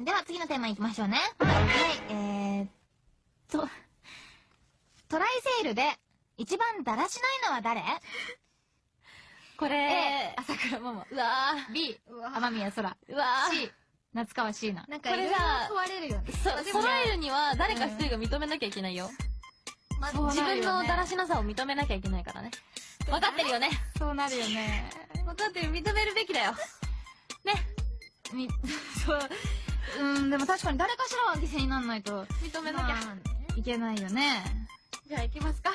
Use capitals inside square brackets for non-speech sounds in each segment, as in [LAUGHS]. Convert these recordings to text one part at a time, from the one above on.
では次のテーマいきましょうね。はい、えーっと、トライセールで一番だらしないのは誰？こ ?A れ、、朝倉桃。うわ B、天宮空。ーうわー C、夏川椎名。なんかこれさ問われるよね。そ揃えるには誰か一人が認めなきゃいけないよ。まそう自分のだらしなさを認めなきゃいけないからね。分かってるよね。そうなるよね。分かってる、認めるべきだよ。ね。み、[LAUGHS] そう。うん、でも確かに誰かしらは犠牲にならないと認めなきゃ。まあねいけないよね。じゃあ行きますか。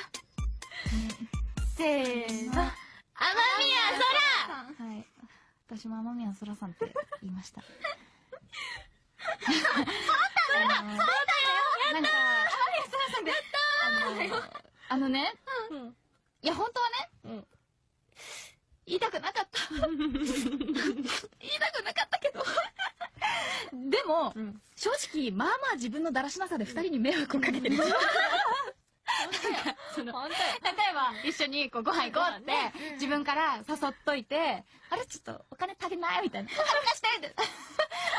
せーの。雨宮はい。私も雨宮空さんって言いました。そうだよ [LAUGHS] そうだよなんか、雨宮空さんで、あの、あのね、空うん。いや本当はね、うん。言いたくなかった。言いたくも、うん。正直、まあまあ自分のだらしなさで二人に迷惑をかけてる。その、例えば、一緒にこうご飯行こうって、自分から誘っといて、あれちょっとお金足りないみたいな。お金貸して [LAUGHS] って。ま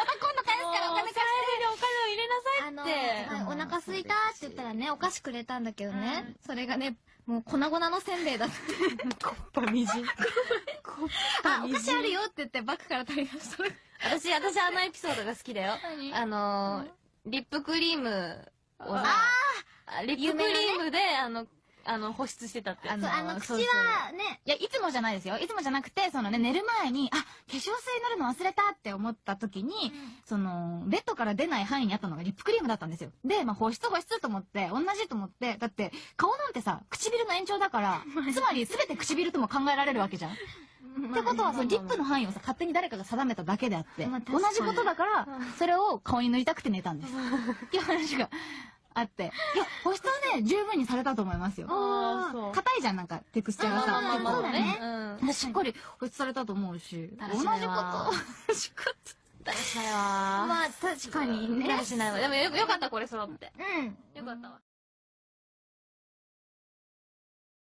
た今度返すからお金貸して。お金を入れなさいって。はいお腹すいたって言ったらね、お菓子くれたんだけどね、それがね、もう粉々のせんべいだって。[LAUGHS] [LAUGHS] パみじん。あ、お菓子あるよって言ってバッグから取り出した。私、私あのエピソードが好きだよ。何？あのー、リップクリームをさ、あリップクリームで、あの、あの、保湿してたって。あそう、あの、口はね、いや、いつもじゃないですよ。いつもじゃなくて、そのね、寝る前に、あ、化粧水塗るの忘れたって思った時に、その、ベッドから出ない範囲にあったのがリップクリームだったんですよ。で、まあ、保湿保湿と思って、同じと思って、だって、顔なんてさ、唇の延長だから、[LAUGHS] つまり全て唇とも考えられるわけじゃん。ってことは、そのリップの範囲をさ、勝手に誰かが定めただけであって、まあ同じことだから、それを顔に塗りたくて寝たんです。っていう話があって。いや、保湿はね、十分にされたと思いますよ。硬いじゃん、なんか、テクスチャーがさ。ねうん。でしっかり保湿されたと思うし、同じこと、[LAUGHS] しないわ同じこと。だらしないわまあ確かにね。しないわ。でもよよかった、これ揃って。うん。よかったわ。